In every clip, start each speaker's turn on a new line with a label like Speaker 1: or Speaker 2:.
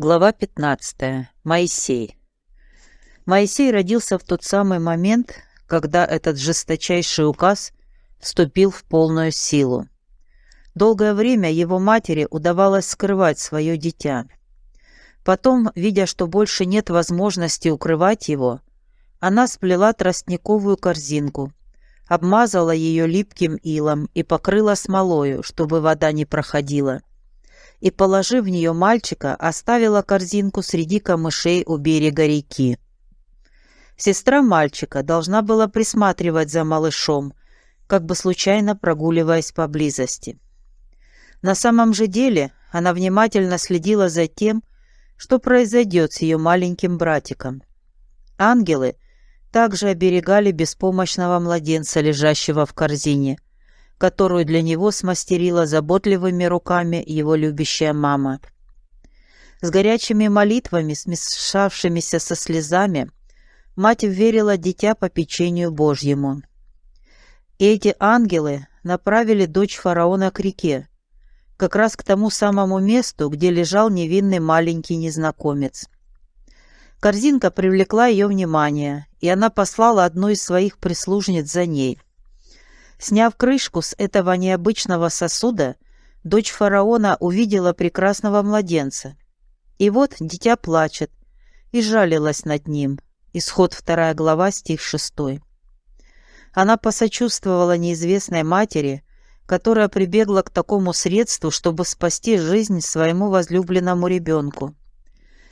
Speaker 1: Глава 15. Моисей. Моисей родился в тот самый момент, когда этот жесточайший указ вступил в полную силу. Долгое время его матери удавалось скрывать свое дитя. Потом, видя, что больше нет возможности укрывать его, она сплела тростниковую корзинку, обмазала ее липким илом и покрыла смолою, чтобы вода не проходила и, положив в нее мальчика, оставила корзинку среди камышей у берега реки. Сестра мальчика должна была присматривать за малышом, как бы случайно прогуливаясь поблизости. На самом же деле она внимательно следила за тем, что произойдет с ее маленьким братиком. Ангелы также оберегали беспомощного младенца, лежащего в корзине – которую для него смастерила заботливыми руками его любящая мама. С горячими молитвами, смешавшимися со слезами, мать верила дитя по печенью Божьему. И эти ангелы направили дочь фараона к реке, как раз к тому самому месту, где лежал невинный маленький незнакомец. Корзинка привлекла ее внимание, и она послала одну из своих прислужниц за ней – Сняв крышку с этого необычного сосуда, дочь фараона увидела прекрасного младенца. И вот дитя плачет, и жалилась над ним. Исход вторая глава, стих шестой. Она посочувствовала неизвестной матери, которая прибегла к такому средству, чтобы спасти жизнь своему возлюбленному ребенку,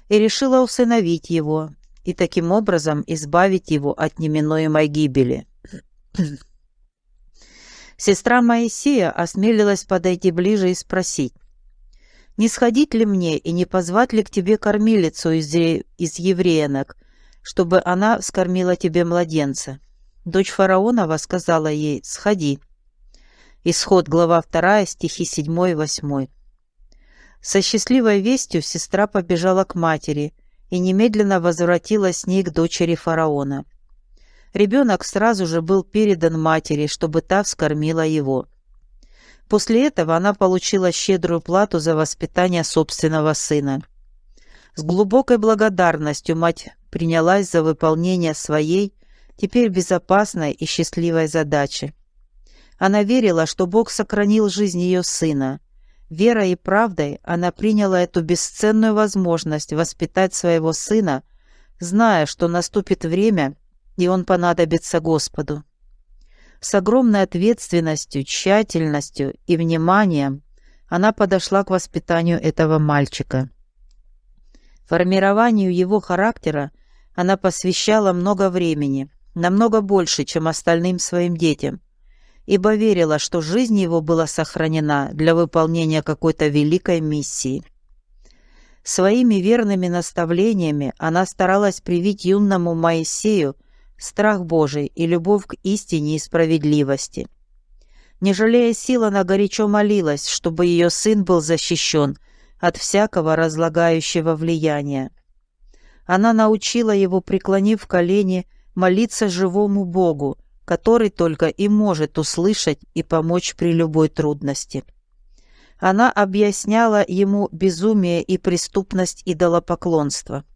Speaker 1: и решила усыновить его и таким образом избавить его от неминуемой гибели. Сестра Моисея осмелилась подойти ближе и спросить, «Не сходить ли мне и не позвать ли к тебе кормилицу из, из евреянок, чтобы она скормила тебе младенца?» Дочь фараонова сказала ей, «Сходи». Исход, глава 2, стихи 7 и 8. Со счастливой вестью сестра побежала к матери и немедленно возвратилась с ней к дочери фараона. Ребенок сразу же был передан матери, чтобы та вскормила его. После этого она получила щедрую плату за воспитание собственного сына. С глубокой благодарностью мать принялась за выполнение своей, теперь безопасной и счастливой задачи. Она верила, что Бог сохранил жизнь ее сына. Верой и правдой она приняла эту бесценную возможность воспитать своего сына, зная, что наступит время, и он понадобится Господу. С огромной ответственностью, тщательностью и вниманием она подошла к воспитанию этого мальчика. Формированию его характера она посвящала много времени, намного больше, чем остальным своим детям, ибо верила, что жизнь его была сохранена для выполнения какой-то великой миссии. Своими верными наставлениями она старалась привить юному Моисею страх Божий и любовь к истине и справедливости. Не жалея сил, она горячо молилась, чтобы ее сын был защищен от всякого разлагающего влияния. Она научила его, преклонив колени, молиться живому Богу, который только и может услышать и помочь при любой трудности. Она объясняла ему безумие и преступность идолопоклонства –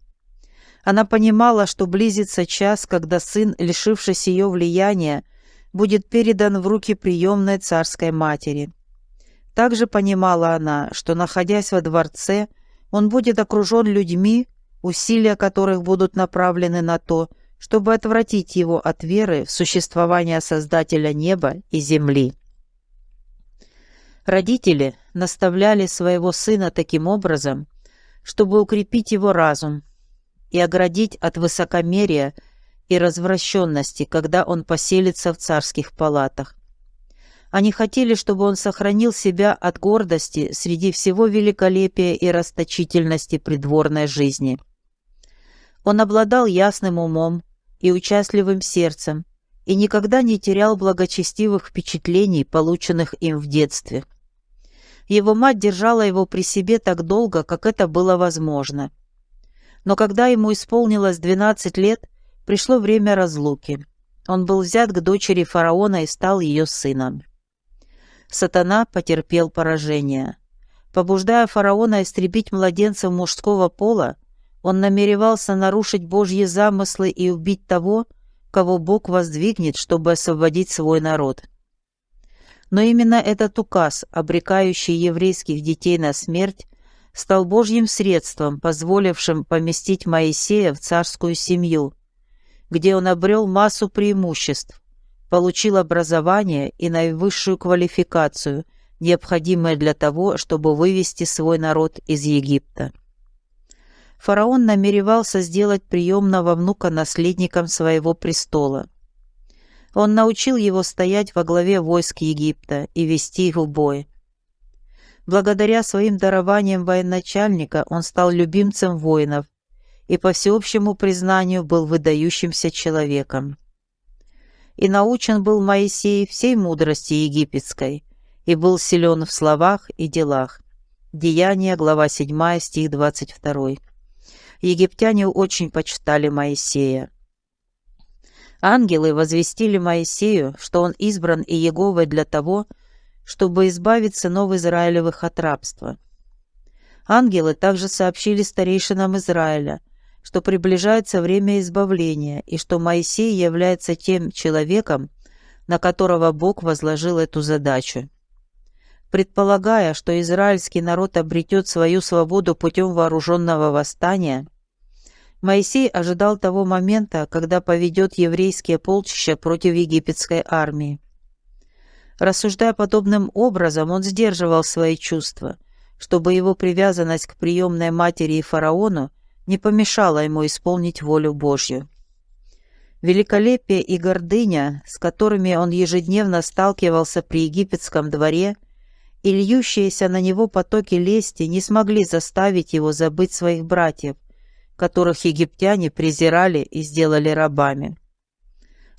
Speaker 1: она понимала, что близится час, когда сын, лишившись ее влияния, будет передан в руки приемной царской матери. Также понимала она, что, находясь во дворце, он будет окружен людьми, усилия которых будут направлены на то, чтобы отвратить его от веры в существование Создателя неба и земли. Родители наставляли своего сына таким образом, чтобы укрепить его разум, и оградить от высокомерия и развращенности, когда он поселится в царских палатах. Они хотели, чтобы он сохранил себя от гордости среди всего великолепия и расточительности придворной жизни. Он обладал ясным умом и участливым сердцем и никогда не терял благочестивых впечатлений, полученных им в детстве. Его мать держала его при себе так долго, как это было возможно – но когда ему исполнилось 12 лет, пришло время разлуки. Он был взят к дочери фараона и стал ее сыном. Сатана потерпел поражение. Побуждая фараона истребить младенцев мужского пола, он намеревался нарушить Божьи замыслы и убить того, кого Бог воздвигнет, чтобы освободить свой народ. Но именно этот указ, обрекающий еврейских детей на смерть, стал Божьим средством, позволившим поместить Моисея в царскую семью, где он обрел массу преимуществ, получил образование и наивысшую квалификацию, необходимые для того, чтобы вывести свой народ из Египта. Фараон намеревался сделать приемного внука наследником своего престола. Он научил его стоять во главе войск Египта и вести их в бой. Благодаря своим дарованиям военачальника он стал любимцем воинов и, по всеобщему признанию, был выдающимся человеком. И научен был Моисей всей мудрости египетской, и был силен в словах и делах. Деяния, глава 7, стих 22. Египтяне очень почитали Моисея. Ангелы возвестили Моисею, что он избран и Еговой для того, чтобы избавить сынов Израилевых от рабства. Ангелы также сообщили старейшинам Израиля, что приближается время избавления и что Моисей является тем человеком, на которого Бог возложил эту задачу. Предполагая, что израильский народ обретет свою свободу путем вооруженного восстания – Моисей ожидал того момента, когда поведет еврейские полчища против египетской армии. Рассуждая подобным образом, он сдерживал свои чувства, чтобы его привязанность к приемной матери и фараону не помешала ему исполнить волю Божью. Великолепие и гордыня, с которыми он ежедневно сталкивался при египетском дворе, и льющиеся на него потоки лести не смогли заставить его забыть своих братьев – которых египтяне презирали и сделали рабами.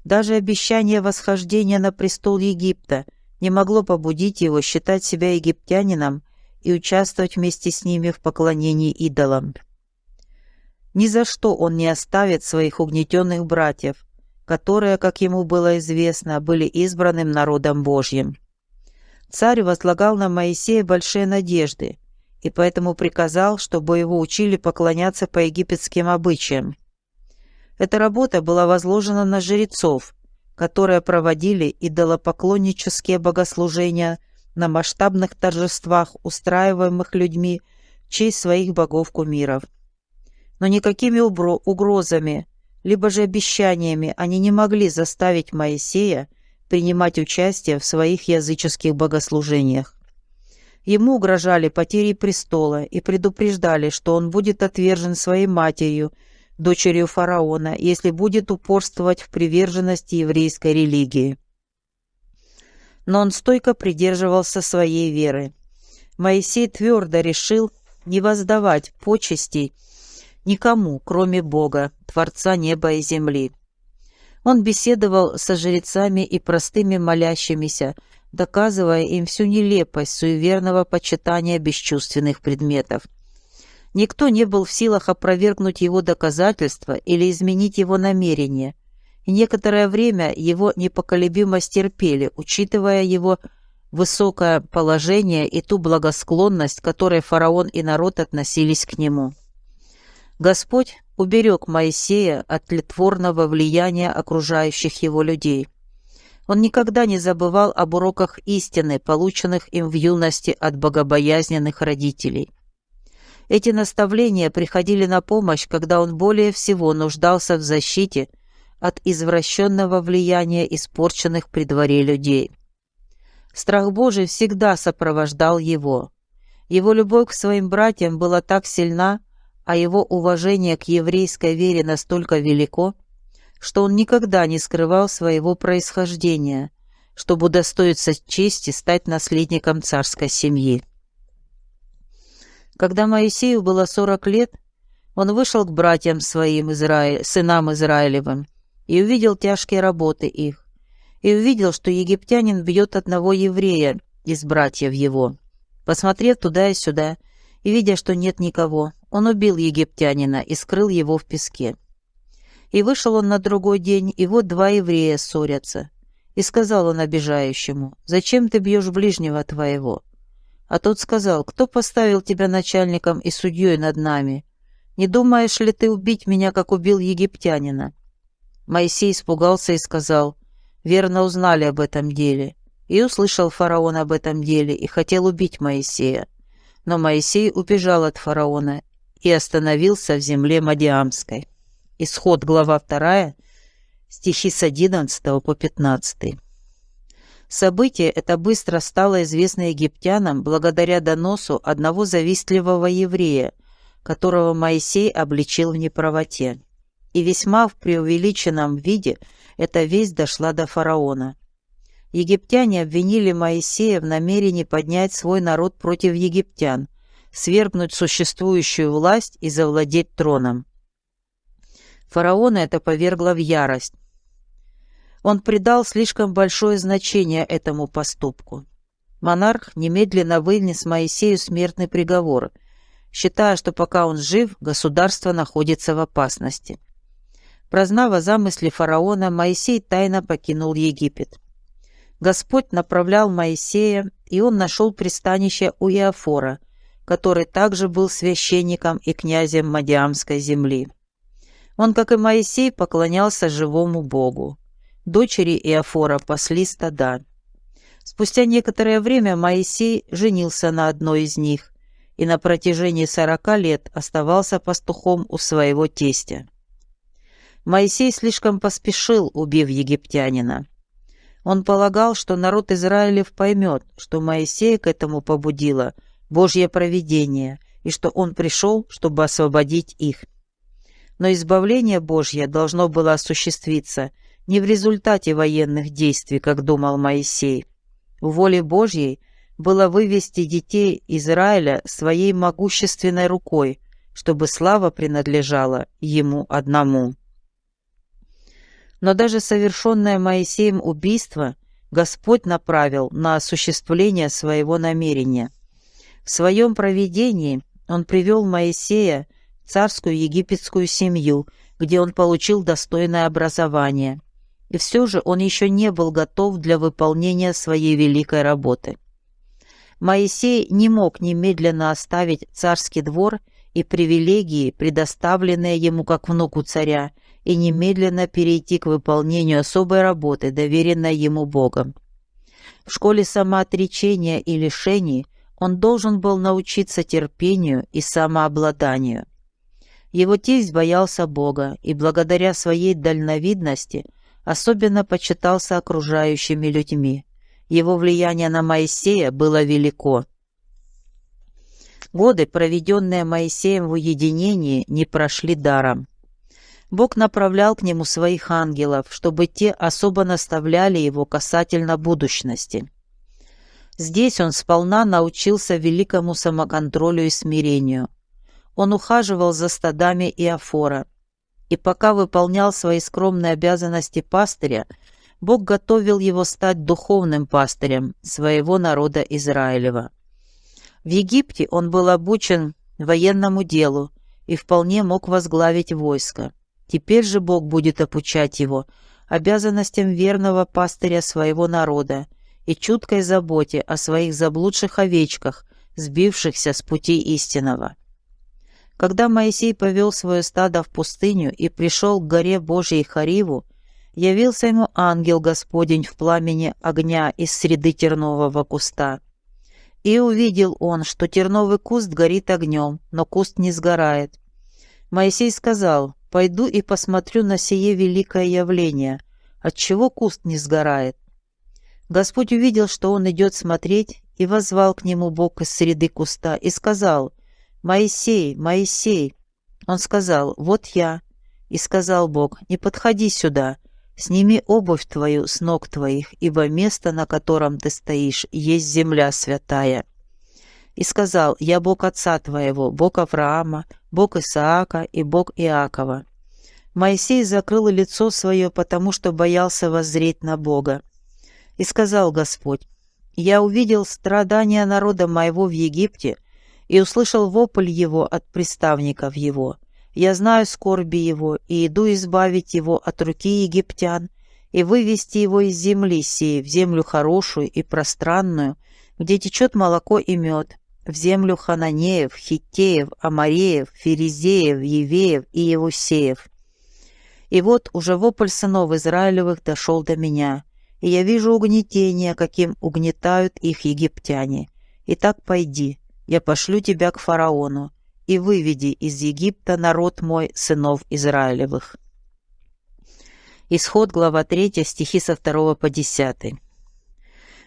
Speaker 1: Даже обещание восхождения на престол Египта не могло побудить его считать себя египтянином и участвовать вместе с ними в поклонении идолам. Ни за что он не оставит своих угнетенных братьев, которые, как ему было известно, были избранным народом Божьим. Царь возлагал на Моисея большие надежды, и поэтому приказал, чтобы его учили поклоняться по египетским обычаям. Эта работа была возложена на жрецов, которые проводили идолопоклоннические богослужения на масштабных торжествах, устраиваемых людьми в честь своих богов-кумиров. Но никакими угрозами, либо же обещаниями они не могли заставить Моисея принимать участие в своих языческих богослужениях. Ему угрожали потери престола и предупреждали, что он будет отвержен своей матерью, дочерью фараона, если будет упорствовать в приверженности еврейской религии. Но он стойко придерживался своей веры. Моисей твердо решил не воздавать почестей никому, кроме Бога, Творца неба и земли. Он беседовал со жрецами и простыми молящимися, доказывая им всю нелепость суеверного почитания бесчувственных предметов. Никто не был в силах опровергнуть его доказательства или изменить его намерения, и некоторое время его непоколебимость терпели, учитывая его высокое положение и ту благосклонность, которой фараон и народ относились к нему. Господь уберег Моисея от тлетворного влияния окружающих его людей – он никогда не забывал об уроках истины, полученных им в юности от богобоязненных родителей. Эти наставления приходили на помощь, когда он более всего нуждался в защите от извращенного влияния испорченных при дворе людей. Страх Божий всегда сопровождал его. Его любовь к своим братьям была так сильна, а его уважение к еврейской вере настолько велико, что он никогда не скрывал своего происхождения, чтобы удостоиться чести стать наследником царской семьи. Когда Моисею было сорок лет, он вышел к братьям своим, Израиль, сынам Израилевым, и увидел тяжкие работы их, и увидел, что египтянин бьет одного еврея из братьев его. Посмотрев туда и сюда, и видя, что нет никого, он убил египтянина и скрыл его в песке. И вышел он на другой день, и вот два еврея ссорятся. И сказал он обижающему, «Зачем ты бьешь ближнего твоего?» А тот сказал, кто поставил тебя начальником и судьей над нами? Не думаешь ли ты убить меня, как убил египтянина? Моисей испугался и сказал, верно узнали об этом деле. И услышал фараон об этом деле и хотел убить Моисея. Но Моисей убежал от фараона и остановился в земле Мадиамской. Исход, глава 2, стихи с 11 по 15. Событие это быстро стало известно египтянам благодаря доносу одного завистливого еврея, которого Моисей обличил в неправоте. И весьма в преувеличенном виде эта весть дошла до фараона. Египтяне обвинили Моисея в намерении поднять свой народ против египтян, свергнуть существующую власть и завладеть троном. Фараона это повергло в ярость. Он придал слишком большое значение этому поступку. Монарх немедленно вынес Моисею смертный приговор, считая, что пока он жив, государство находится в опасности. Прознав о замысле фараона, Моисей тайно покинул Египет. Господь направлял Моисея, и он нашел пристанище у Иофора, который также был священником и князем Мадиамской земли. Он, как и Моисей, поклонялся живому Богу. Дочери Иофора пасли стада. Спустя некоторое время Моисей женился на одной из них и на протяжении сорока лет оставался пастухом у своего тестя. Моисей слишком поспешил, убив египтянина. Он полагал, что народ Израилев поймет, что Моисея к этому побудило Божье провидение, и что он пришел, чтобы освободить их. Но избавление Божье должно было осуществиться не в результате военных действий, как думал Моисей. В воле Божьей было вывести детей Израиля своей могущественной рукой, чтобы слава принадлежала ему одному. Но даже совершенное Моисеем убийство Господь направил на осуществление своего намерения. В своем провидении Он привел Моисея царскую египетскую семью, где он получил достойное образование. И все же он еще не был готов для выполнения своей великой работы. Моисей не мог немедленно оставить царский двор и привилегии, предоставленные ему как внуку царя, и немедленно перейти к выполнению особой работы, доверенной ему Богом. В школе самоотречения и лишений он должен был научиться терпению и самообладанию. Его тесть боялся Бога и благодаря своей дальновидности особенно почитался окружающими людьми. Его влияние на Моисея было велико. Годы, проведенные Моисеем в уединении, не прошли даром. Бог направлял к нему своих ангелов, чтобы те особо наставляли его касательно будущности. Здесь он сполна научился великому самоконтролю и смирению – он ухаживал за стадами Иофора. И пока выполнял свои скромные обязанности пастыря, Бог готовил его стать духовным пастырем своего народа Израилева. В Египте он был обучен военному делу и вполне мог возглавить войско. Теперь же Бог будет обучать его обязанностям верного пастыря своего народа и чуткой заботе о своих заблудших овечках, сбившихся с пути истинного. Когда Моисей повел свое стадо в пустыню и пришел к горе Божьей Хариву, явился ему ангел Господень в пламени огня из среды тернового куста. И увидел он, что терновый куст горит огнем, но куст не сгорает. Моисей сказал, «Пойду и посмотрю на сие великое явление, отчего куст не сгорает». Господь увидел, что он идет смотреть, и возвал к нему Бог из среды куста, и сказал, «Моисей, Моисей!» Он сказал, «Вот я». И сказал Бог, «Не подходи сюда, сними обувь твою с ног твоих, ибо место, на котором ты стоишь, есть земля святая». И сказал, «Я Бог отца твоего, Бог Авраама, Бог Исаака и Бог Иакова». Моисей закрыл лицо свое, потому что боялся воззреть на Бога. И сказал Господь, «Я увидел страдания народа моего в Египте, и услышал вопль его от приставников его. Я знаю скорби его, и иду избавить его от руки египтян, и вывести его из земли сей в землю хорошую и пространную, где течет молоко и мед, в землю Хананеев, Хиттеев, Амареев, Ферезеев, Евеев и Евусеев. И вот уже вопль сынов Израилевых дошел до меня, и я вижу угнетение, каким угнетают их египтяне. Итак, пойди, я пошлю тебя к фараону, и выведи из Египта народ мой, сынов Израилевых». Исход, глава 3, стихи со 2 по 10.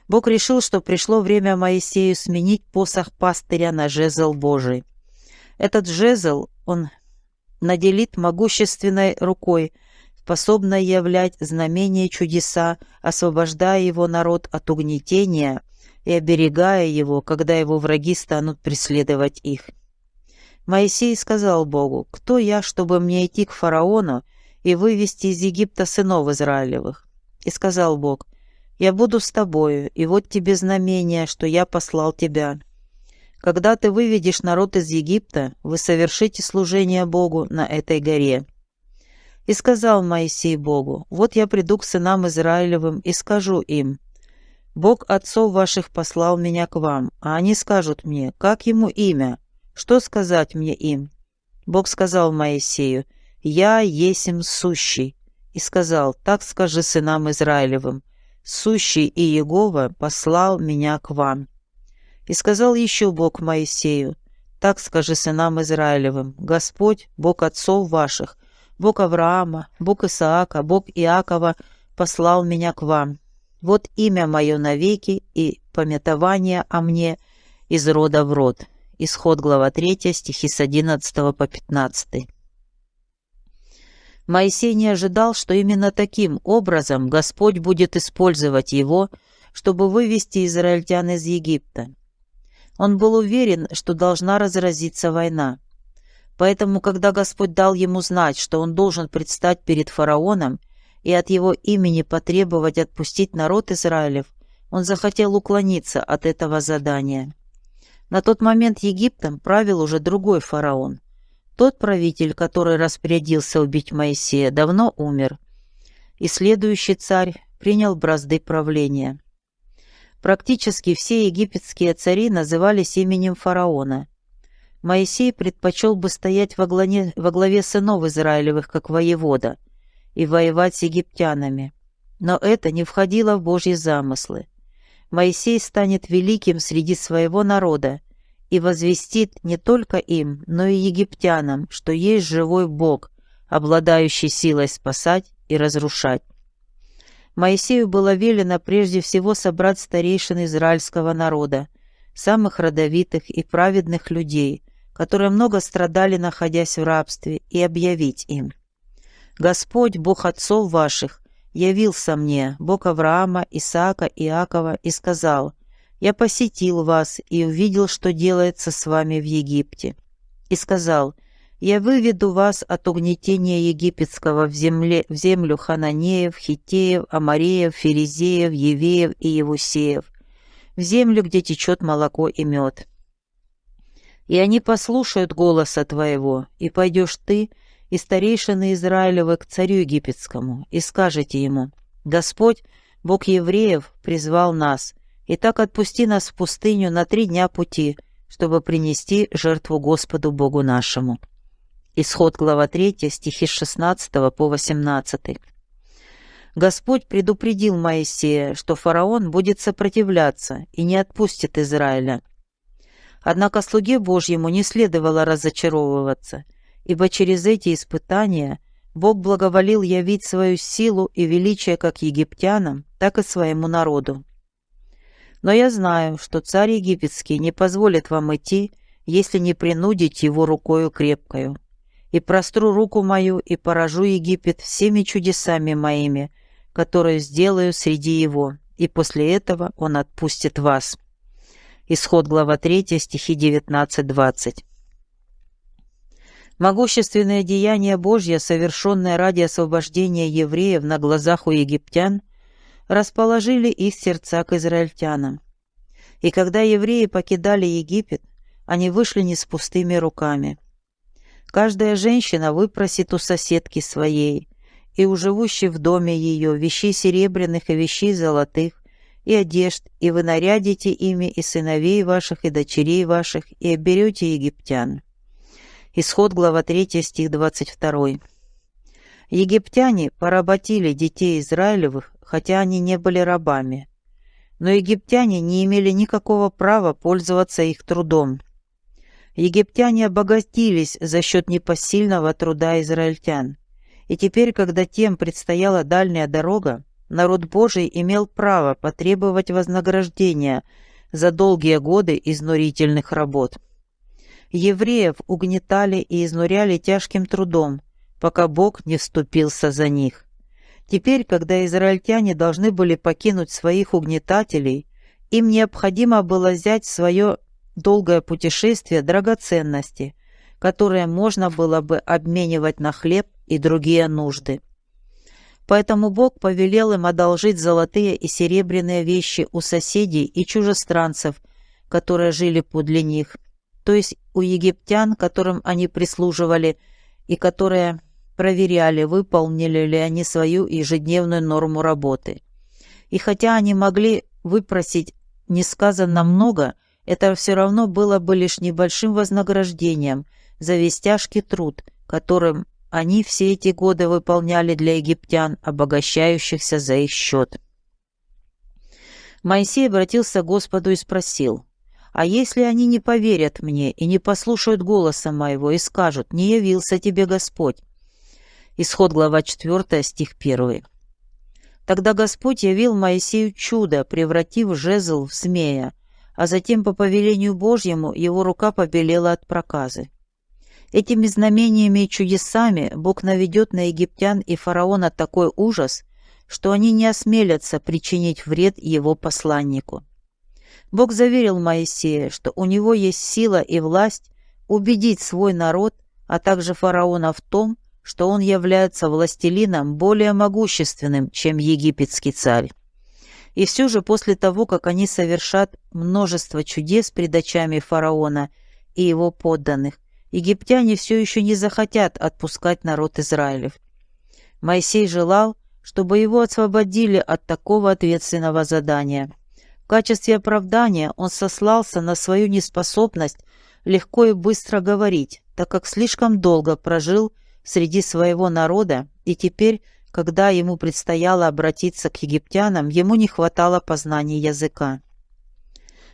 Speaker 1: Бог решил, что пришло время Моисею сменить посох пастыря на жезл Божий. Этот жезл он наделит могущественной рукой, способной являть знамения чудеса, освобождая его народ от угнетения и оберегая его, когда его враги станут преследовать их. Моисей сказал Богу, «Кто я, чтобы мне идти к фараону и вывести из Египта сынов Израилевых?» И сказал Бог, я буду с тобою, и вот тебе знамение, что я послал тебя. Когда ты выведешь народ из Египта, вы совершите служение Богу на этой горе». И сказал Моисей Богу, «Вот я приду к сынам Израилевым и скажу им, Бог отцов ваших послал меня к вам, а они скажут мне, как ему имя, что сказать мне им?» Бог сказал Моисею, «Я есим сущий», и сказал, «Так скажи сынам Израилевым, сущий и Егова послал меня к вам». И сказал еще Бог Моисею, «Так скажи сынам Израилевым, Господь, Бог отцов ваших, Бог Авраама, Бог Исаака, Бог Иакова послал меня к вам. Вот имя мое навеки и пометование о мне из рода в род». Исход глава 3, стихи с 11 по 15. Моисей не ожидал, что именно таким образом Господь будет использовать его, чтобы вывести израильтян из Египта. Он был уверен, что должна разразиться война. Поэтому, когда Господь дал ему знать, что он должен предстать перед фараоном и от его имени потребовать отпустить народ Израилев, он захотел уклониться от этого задания. На тот момент Египтом правил уже другой фараон. Тот правитель, который распорядился убить Моисея, давно умер, и следующий царь принял бразды правления. Практически все египетские цари назывались именем фараона. Моисей предпочел бы стоять во главе, во главе сынов Израилевых, как воевода, и воевать с египтянами. Но это не входило в Божьи замыслы. Моисей станет великим среди своего народа и возвестит не только им, но и египтянам, что есть живой Бог, обладающий силой спасать и разрушать. Моисею было велено прежде всего собрать старейшин израильского народа, самых родовитых и праведных людей, которые много страдали, находясь в рабстве, и объявить им. «Господь, Бог отцов ваших, явился мне, Бог Авраама, Исаака, Иакова, и сказал – я посетил вас и увидел, что делается с вами в Египте. И сказал, я выведу вас от угнетения египетского в, земле, в землю хананеев, хитеев, амареев, ферезеев, евеев и евусеев, в землю, где течет молоко и мед. И они послушают голоса твоего, и пойдешь ты и старейшины Израилевы к царю египетскому, и скажете ему, Господь, Бог евреев, призвал нас, Итак, отпусти нас в пустыню на три дня пути, чтобы принести жертву Господу Богу нашему». Исход глава 3, стихи с 16 по 18. Господь предупредил Моисея, что фараон будет сопротивляться и не отпустит Израиля. Однако слуге Божьему не следовало разочаровываться, ибо через эти испытания Бог благоволил явить свою силу и величие как египтянам, так и своему народу. Но я знаю, что царь египетский не позволит вам идти, если не принудить его рукою крепкою. И простру руку мою и поражу Египет всеми чудесами моими, которые сделаю среди его, и после этого он отпустит вас». Исход глава 3, стихи 19-20. Могущественное деяние Божье, совершенное ради освобождения евреев на глазах у египтян – расположили их сердца к израильтянам. И когда евреи покидали Египет, они вышли не с пустыми руками. Каждая женщина выпросит у соседки своей и у живущей в доме ее вещей серебряных и вещей золотых, и одежд, и вы нарядите ими и сыновей ваших, и дочерей ваших, и оберете египтян». Исход, глава 3, стих 22. Египтяне поработили детей Израилевых, хотя они не были рабами. Но египтяне не имели никакого права пользоваться их трудом. Египтяне обогатились за счет непосильного труда израильтян. И теперь, когда тем предстояла дальняя дорога, народ Божий имел право потребовать вознаграждения за долгие годы изнурительных работ. Евреев угнетали и изнуряли тяжким трудом, пока Бог не вступился за них. Теперь, когда израильтяне должны были покинуть своих угнетателей, им необходимо было взять в свое долгое путешествие драгоценности, которые можно было бы обменивать на хлеб и другие нужды. Поэтому Бог повелел им одолжить золотые и серебряные вещи у соседей и чужестранцев, которые жили подле них, то есть у египтян, которым они прислуживали, и которые проверяли, выполнили ли они свою ежедневную норму работы. И хотя они могли выпросить несказанно много, это все равно было бы лишь небольшим вознаграждением за весь тяжкий труд, которым они все эти годы выполняли для египтян, обогащающихся за их счет. Моисей обратился к Господу и спросил, «А если они не поверят мне и не послушают голоса моего и скажут, не явился тебе Господь?» Исход глава 4, стих 1. Тогда Господь явил Моисею чудо, превратив жезл в змея, а затем по повелению Божьему его рука побелела от проказы. Этими знамениями и чудесами Бог наведет на египтян и фараона такой ужас, что они не осмелятся причинить вред его посланнику. Бог заверил Моисея, что у него есть сила и власть убедить свой народ, а также фараона в том, что он является властелином более могущественным, чем египетский царь. И все же после того, как они совершат множество чудес пред очами фараона и его подданных, египтяне все еще не захотят отпускать народ Израилев. Моисей желал, чтобы его освободили от такого ответственного задания. В качестве оправдания он сослался на свою неспособность легко и быстро говорить, так как слишком долго прожил среди своего народа и теперь когда ему предстояло обратиться к египтянам, ему не хватало познания языка.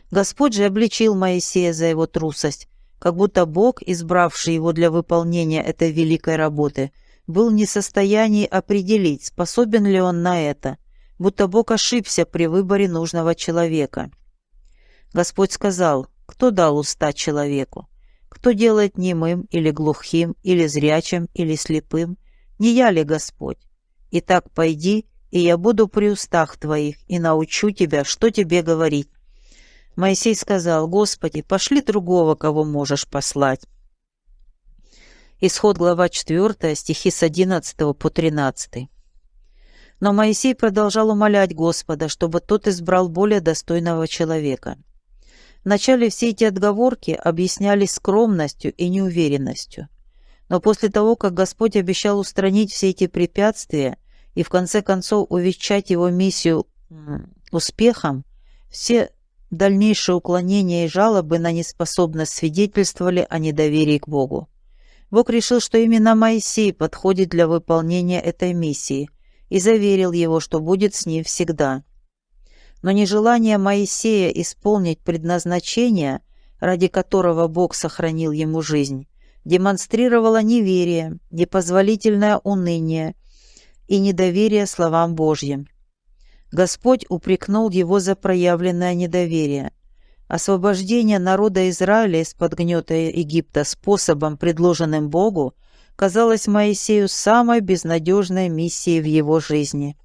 Speaker 1: Господь же обличил Моисея за его трусость, как будто Бог, избравший его для выполнения этой великой работы, был не в состоянии определить, способен ли он на это, будто Бог ошибся при выборе нужного человека. Господь сказал, кто дал уста человеку? Кто делает немым или глухим, или зрячим, или слепым? Не я ли Господь? Итак, пойди, и я буду при устах твоих, и научу тебя, что тебе говорить». Моисей сказал, «Господи, пошли другого, кого можешь послать». Исход глава 4, стихи с 11 по 13. Но Моисей продолжал умолять Господа, чтобы тот избрал более достойного человека. Вначале все эти отговорки объяснялись скромностью и неуверенностью. Но после того, как Господь обещал устранить все эти препятствия и в конце концов увенчать его миссию успехом, все дальнейшие уклонения и жалобы на неспособность свидетельствовали о недоверии к Богу. Бог решил, что именно Моисей подходит для выполнения этой миссии и заверил его, что будет с ним всегда. Но нежелание Моисея исполнить предназначение, ради которого Бог сохранил ему жизнь, демонстрировала неверие, непозволительное уныние и недоверие словам Божьим. Господь упрекнул его за проявленное недоверие. Освобождение народа Израиля из-под гнета Египта способом, предложенным Богу, казалось Моисею самой безнадежной миссией в его жизни.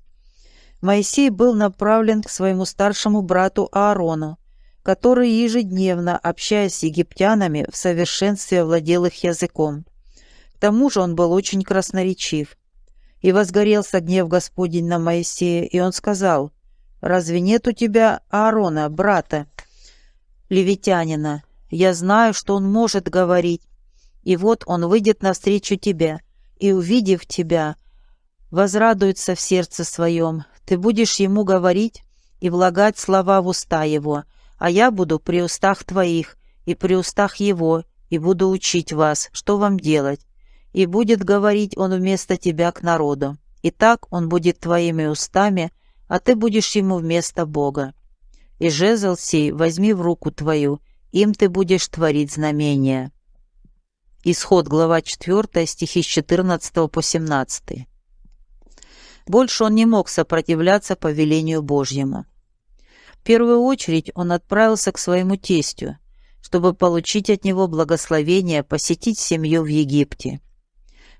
Speaker 1: Моисей был направлен к своему старшему брату Аарону, который ежедневно, общаясь с египтянами, в совершенстве владел их языком. К тому же он был очень красноречив. И возгорелся гнев Господень на Моисея, и он сказал, «Разве нет у тебя Аарона, брата, левитянина? Я знаю, что он может говорить. И вот он выйдет навстречу тебе, и, увидев тебя, возрадуется в сердце своем. Ты будешь ему говорить, и влагать слова в уста его, а я буду при устах твоих и при устах его, и буду учить вас, что вам делать. И будет говорить он вместо тебя к народу. И так он будет твоими устами, а ты будешь ему вместо Бога. И жезл сей возьми в руку твою, им ты будешь творить знамения». Исход, глава 4, стихи с 14 по 17. Больше он не мог сопротивляться повелению Божьему. В первую очередь он отправился к своему тестю, чтобы получить от него благословение посетить семью в Египте.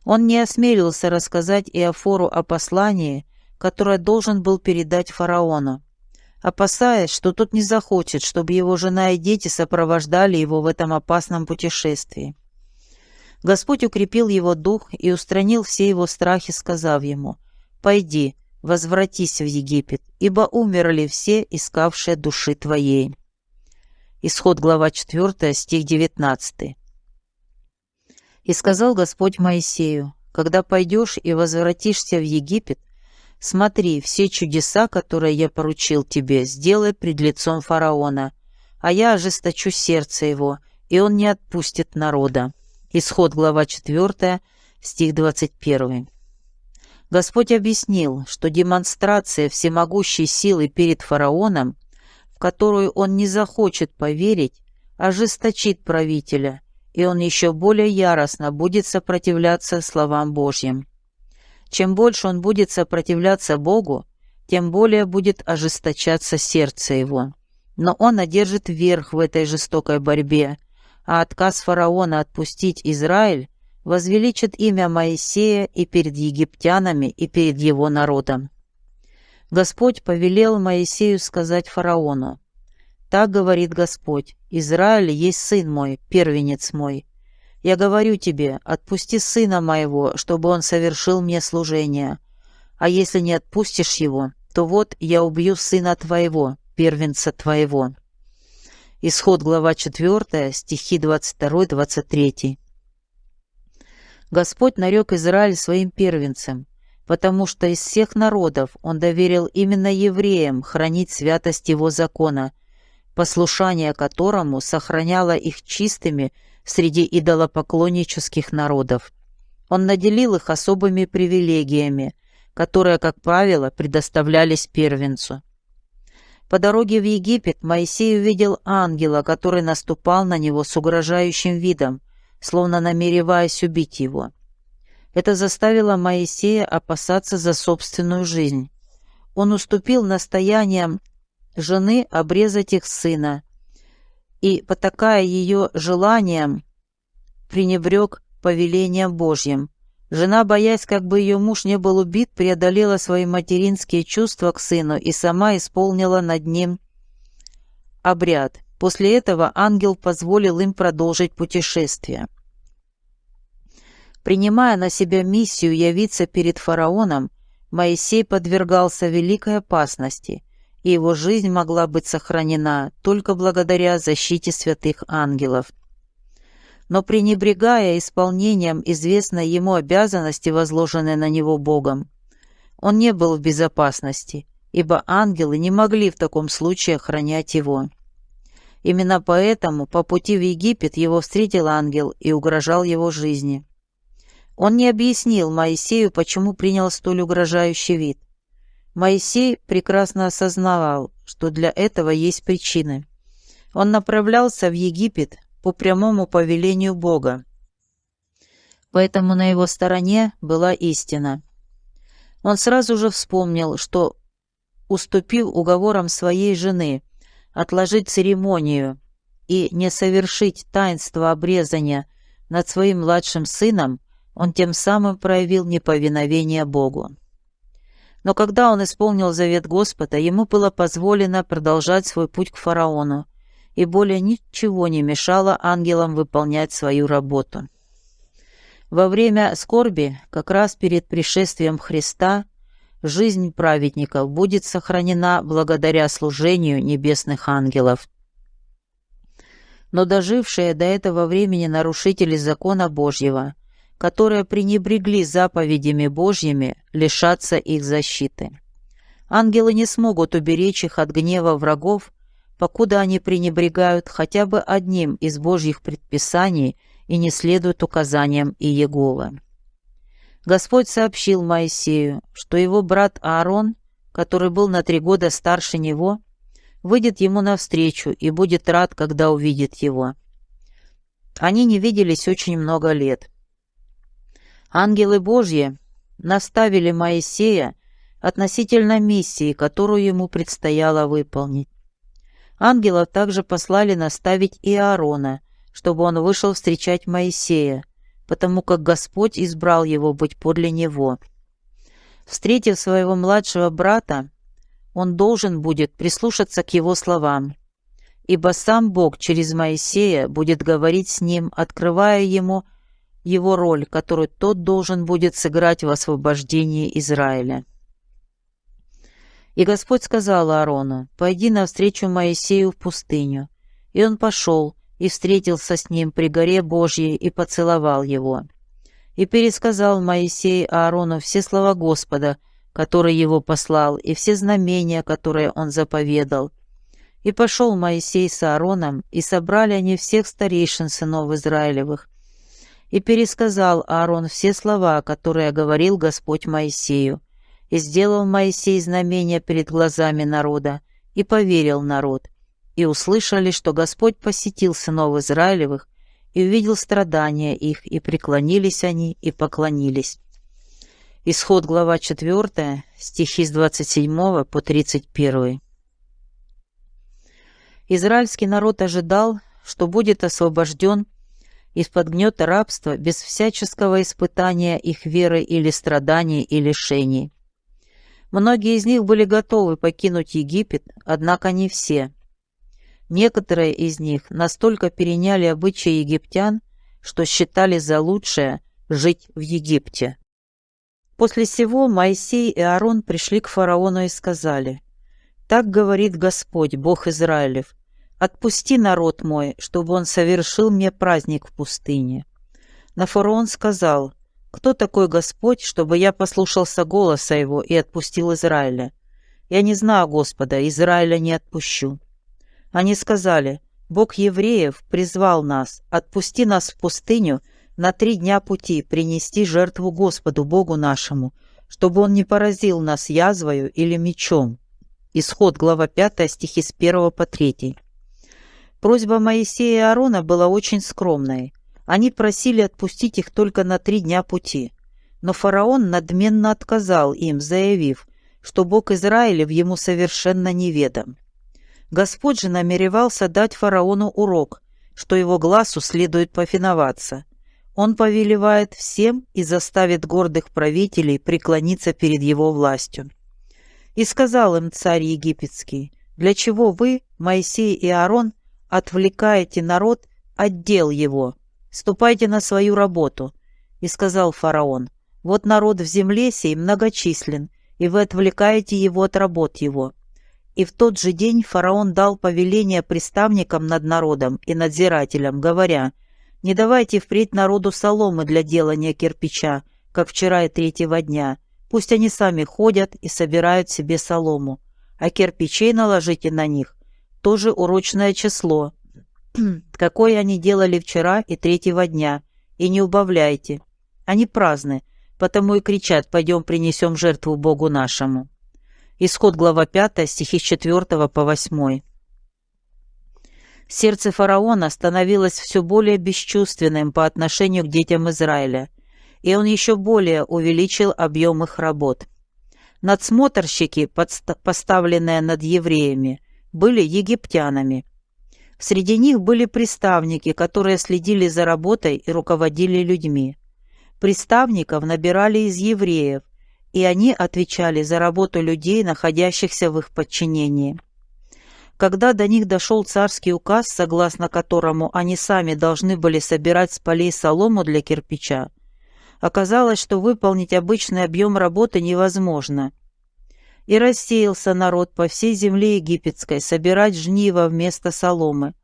Speaker 1: Он не осмелился рассказать Иофору о послании, которое должен был передать фараону, опасаясь, что тот не захочет, чтобы его жена и дети сопровождали его в этом опасном путешествии. Господь укрепил его дух и устранил все его страхи, сказав ему, «Пойди, возвратись в Египет, ибо умерли все, искавшие души твоей». Исход глава 4, стих 19. «И сказал Господь Моисею, когда пойдешь и возвратишься в Египет, смотри, все чудеса, которые я поручил тебе, сделай пред лицом фараона, а я ожесточу сердце его, и он не отпустит народа». Исход, глава 4, стих 21. Господь объяснил, что демонстрация всемогущей силы перед фараоном, в которую он не захочет поверить, ожесточит правителя, и он еще более яростно будет сопротивляться словам Божьим. Чем больше он будет сопротивляться Богу, тем более будет ожесточаться сердце его. Но он одержит верх в этой жестокой борьбе, а отказ фараона отпустить Израиль возвеличит имя Моисея и перед египтянами, и перед его народом. Господь повелел Моисею сказать фараону, «Так говорит Господь, Израиль есть сын мой, первенец мой. Я говорю тебе, отпусти сына моего, чтобы он совершил мне служение. А если не отпустишь его, то вот я убью сына твоего, первенца твоего». Исход, глава 4, стихи 22-23. Господь нарек Израиль своим первенцем, потому что из всех народов Он доверил именно евреям хранить святость Его закона, послушание которому сохраняло их чистыми среди идолопоклоннических народов. Он наделил их особыми привилегиями, которые, как правило, предоставлялись первенцу. По дороге в Египет Моисей увидел ангела, который наступал на него с угрожающим видом, словно намереваясь убить его. Это заставило Моисея опасаться за собственную жизнь. Он уступил настояниям жены обрезать их сына, и, потакая ее желанием, пренебрег повелением Божьим, Жена, боясь, как бы ее муж не был убит, преодолела свои материнские чувства к сыну и сама исполнила над ним обряд. После этого ангел позволил им продолжить путешествие. Принимая на себя миссию явиться перед фараоном, Моисей подвергался великой опасности, и его жизнь могла быть сохранена только благодаря защите святых ангелов но пренебрегая исполнением известной ему обязанности, возложенной на него Богом, он не был в безопасности, ибо ангелы не могли в таком случае охранять его. Именно поэтому по пути в Египет его встретил ангел и угрожал его жизни. Он не объяснил Моисею, почему принял столь угрожающий вид. Моисей прекрасно осознавал, что для этого есть причины. Он направлялся в Египет, по прямому повелению Бога. Поэтому на его стороне была истина. Он сразу же вспомнил, что, уступив уговорам своей жены, отложить церемонию и не совершить таинство обрезания над своим младшим сыном, он тем самым проявил неповиновение Богу. Но когда он исполнил завет Господа, ему было позволено продолжать свой путь к фараону, и более ничего не мешало ангелам выполнять свою работу. Во время скорби, как раз перед пришествием Христа, жизнь праведников будет сохранена благодаря служению небесных ангелов. Но дожившие до этого времени нарушители закона Божьего, которые пренебрегли заповедями Божьими, лишатся их защиты. Ангелы не смогут уберечь их от гнева врагов, покуда они пренебрегают хотя бы одним из Божьих предписаний и не следуют указаниям Иегова. Господь сообщил Моисею, что его брат Аарон, который был на три года старше него, выйдет ему навстречу и будет рад, когда увидит его. Они не виделись очень много лет. Ангелы Божьи наставили Моисея относительно миссии, которую ему предстояло выполнить. Ангелов также послали наставить и Аарона, чтобы он вышел встречать Моисея, потому как Господь избрал его быть подле него. Встретив своего младшего брата, он должен будет прислушаться к его словам, ибо сам Бог через Моисея будет говорить с ним, открывая ему его роль, которую тот должен будет сыграть в освобождении Израиля. И Господь сказал Аарону, «Пойди навстречу Моисею в пустыню». И он пошел и встретился с ним при горе Божьей и поцеловал его. И пересказал Моисей Аарону все слова Господа, которые его послал, и все знамения, которые он заповедал. И пошел Моисей с Аароном, и собрали они всех старейшин сынов Израилевых. И пересказал Аарон все слова, которые говорил Господь Моисею. И сделал Моисей знамения перед глазами народа, и поверил народ. И услышали, что Господь посетил сынов Израилевых, и увидел страдания их, и преклонились они, и поклонились. Исход глава 4, стихи с 27 по 31. Израильский народ ожидал, что будет освобожден из-под гнета рабства без всяческого испытания их веры или страданий и лишений. Многие из них были готовы покинуть Египет, однако не все. Некоторые из них настолько переняли обычаи египтян, что считали за лучшее жить в Египте. После сего Моисей и Аарон пришли к фараону и сказали, «Так говорит Господь, Бог Израилев, отпусти народ мой, чтобы он совершил мне праздник в пустыне». На фараон сказал, кто такой Господь, чтобы я послушался голоса его и отпустил Израиля? Я не знаю Господа, Израиля не отпущу. Они сказали, Бог евреев призвал нас, отпусти нас в пустыню на три дня пути принести жертву Господу Богу нашему, чтобы Он не поразил нас язвою или мечом. Исход, глава 5, стихи с 1 по 3. Просьба Моисея и Аарона была очень скромной. Они просили отпустить их только на три дня пути. Но фараон надменно отказал им, заявив, что Бог Израилев ему совершенно неведом. Господь же намеревался дать фараону урок, что его глазу следует повиноваться. Он повелевает всем и заставит гордых правителей преклониться перед его властью. И сказал им царь египетский, «Для чего вы, Моисей и Аарон, отвлекаете народ от дел его, ступайте на свою работу». И сказал фараон, «Вот народ в земле сей многочислен, и вы отвлекаете его от работ его». И в тот же день фараон дал повеление приставникам над народом и надзирателям, говоря, «Не давайте впредь народу соломы для делания кирпича, как вчера и третьего дня. Пусть они сами ходят и собирают себе солому, а кирпичей наложите на них, тоже урочное число, какое они делали вчера и третьего дня, и не убавляйте. Они праздны, потому и кричат «пойдем принесем жертву Богу нашему». Исход глава 5, стихи с 4 по 8. Сердце фараона становилось все более бесчувственным по отношению к детям Израиля, и он еще более увеличил объем их работ. Надсмотрщики, поставленные над евреями, были египтянами – Среди них были приставники, которые следили за работой и руководили людьми. Приставников набирали из евреев, и они отвечали за работу людей, находящихся в их подчинении. Когда до них дошел царский указ, согласно которому они сами должны были собирать с полей солому для кирпича, оказалось, что выполнить обычный объем работы невозможно – и рассеялся народ по всей земле египетской собирать жниво вместо соломы.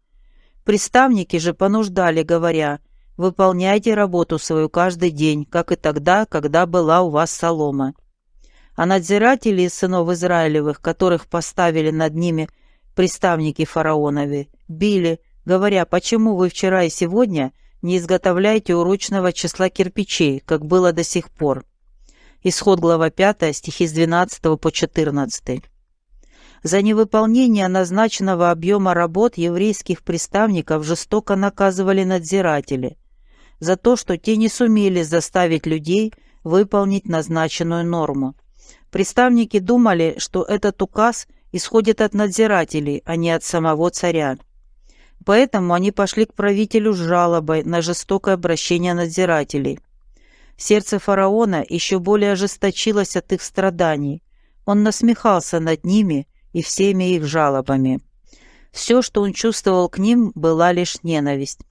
Speaker 1: Приставники же понуждали, говоря, «Выполняйте работу свою каждый день, как и тогда, когда была у вас солома». А надзиратели из сынов Израилевых, которых поставили над ними приставники фараонови, били, говоря, почему вы вчера и сегодня не изготовляете урочного числа кирпичей, как было до сих пор. Исход глава 5, стихи с 12 по 14. За невыполнение назначенного объема работ еврейских приставников жестоко наказывали надзиратели, за то, что те не сумели заставить людей выполнить назначенную норму. Приставники думали, что этот указ исходит от надзирателей, а не от самого царя. Поэтому они пошли к правителю с жалобой на жестокое обращение надзирателей. Сердце фараона еще более ожесточилось от их страданий. Он насмехался над ними и всеми их жалобами. Все, что он чувствовал к ним, была лишь ненависть.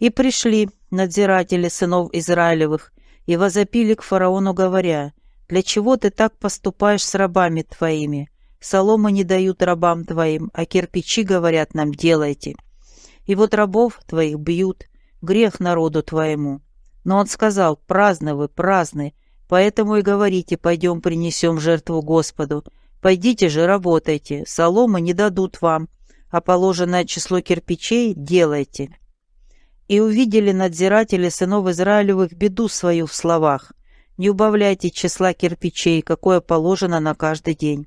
Speaker 1: И пришли надзиратели сынов Израилевых и возопили к фараону, говоря, «Для чего ты так поступаешь с рабами твоими? Соломы не дают рабам твоим, а кирпичи, говорят нам, делайте. И вот рабов твоих бьют, грех народу твоему». Но он сказал, «Праздны вы, праздны, поэтому и говорите, пойдем принесем жертву Господу. Пойдите же, работайте, соломы не дадут вам, а положенное число кирпичей делайте». И увидели надзиратели сынов Израилевых беду свою в словах. Не убавляйте числа кирпичей, какое положено на каждый день.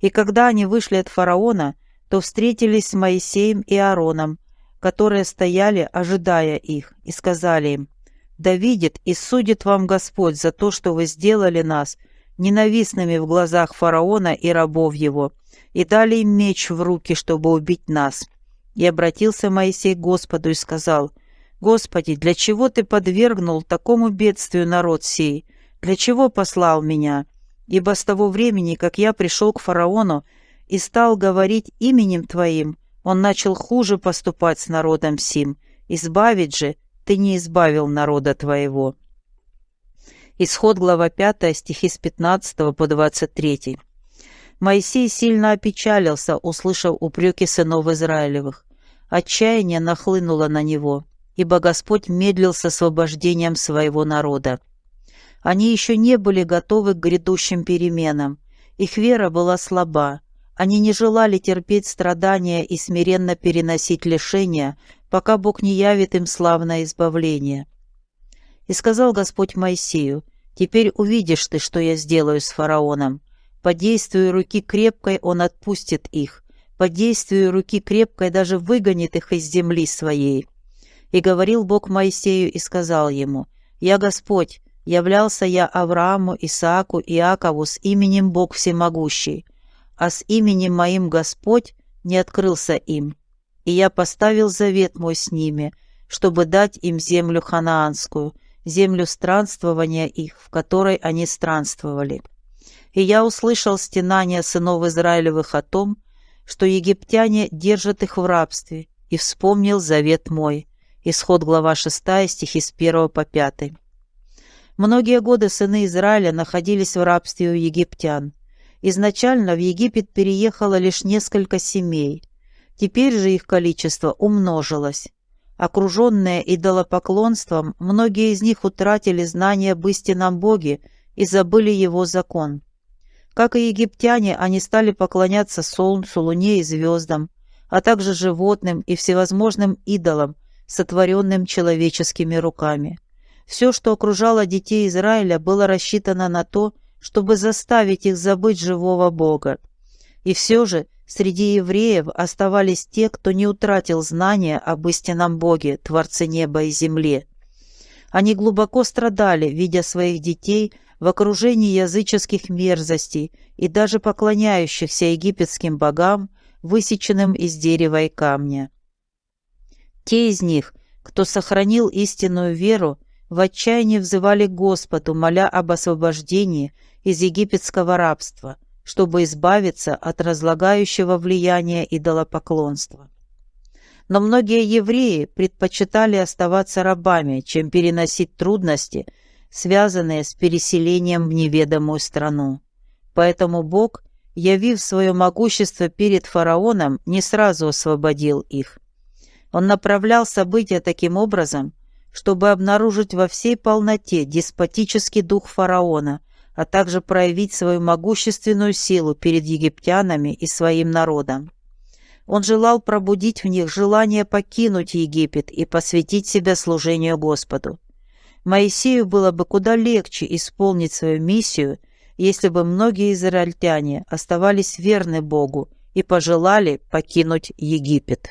Speaker 1: И когда они вышли от фараона, то встретились с Моисеем и Аароном, которые стояли, ожидая их, и сказали им, «Да видит и судит вам Господь за то, что вы сделали нас ненавистными в глазах фараона и рабов его, и дали им меч в руки, чтобы убить нас». И обратился Моисей к Господу и сказал, «Господи, для чего Ты подвергнул такому бедствию народ сей? Для чего послал меня? Ибо с того времени, как я пришел к фараону и стал говорить именем Твоим, он начал хуже поступать с народом сим. Избавить же Ты не избавил народа Твоего». Исход глава 5, стихи с 15 по 23. Моисей сильно опечалился, услышав упреки сынов Израилевых. Отчаяние нахлынуло на него, ибо Господь медлил с освобождением своего народа. Они еще не были готовы к грядущим переменам. Их вера была слаба. Они не желали терпеть страдания и смиренно переносить лишения, пока Бог не явит им славное избавление. И сказал Господь Моисею, «Теперь увидишь ты, что я сделаю с фараоном. По действию руки крепкой он отпустит их, по действию руки крепкой даже выгонит их из земли своей. И говорил Бог Моисею и сказал ему, «Я Господь, являлся я Аврааму, Исааку Иакову с именем Бог Всемогущий, а с именем моим Господь не открылся им. И я поставил завет мой с ними, чтобы дать им землю ханаанскую, землю странствования их, в которой они странствовали. И я услышал стенания сынов Израилевых о том, что египтяне держат их в рабстве, и вспомнил завет мой». Исход глава 6, стихи с 1 по 5. Многие годы сыны Израиля находились в рабстве у египтян. Изначально в Египет переехало лишь несколько семей. Теперь же их количество умножилось. Окруженные идолопоклонством, многие из них утратили знания об истинном Боге и забыли его закон. Как и египтяне, они стали поклоняться солнцу, луне и звездам, а также животным и всевозможным идолам, сотворенным человеческими руками. Все, что окружало детей Израиля, было рассчитано на то, чтобы заставить их забыть живого Бога. И все же среди евреев оставались те, кто не утратил знания об истинном Боге, Творце неба и земли. Они глубоко страдали, видя своих детей – в окружении языческих мерзостей и даже поклоняющихся египетским богам, высеченным из дерева и камня. Те из них, кто сохранил истинную веру, в отчаянии взывали Господу, моля об освобождении из египетского рабства, чтобы избавиться от разлагающего влияния идолопоклонства. Но многие евреи предпочитали оставаться рабами, чем переносить трудности – связанные с переселением в неведомую страну. Поэтому Бог, явив свое могущество перед фараоном, не сразу освободил их. Он направлял события таким образом, чтобы обнаружить во всей полноте деспотический дух фараона, а также проявить свою могущественную силу перед египтянами и своим народом. Он желал пробудить в них желание покинуть Египет и посвятить себя служению Господу. Моисею было бы куда легче исполнить свою миссию, если бы многие израильтяне оставались верны Богу и пожелали покинуть Египет.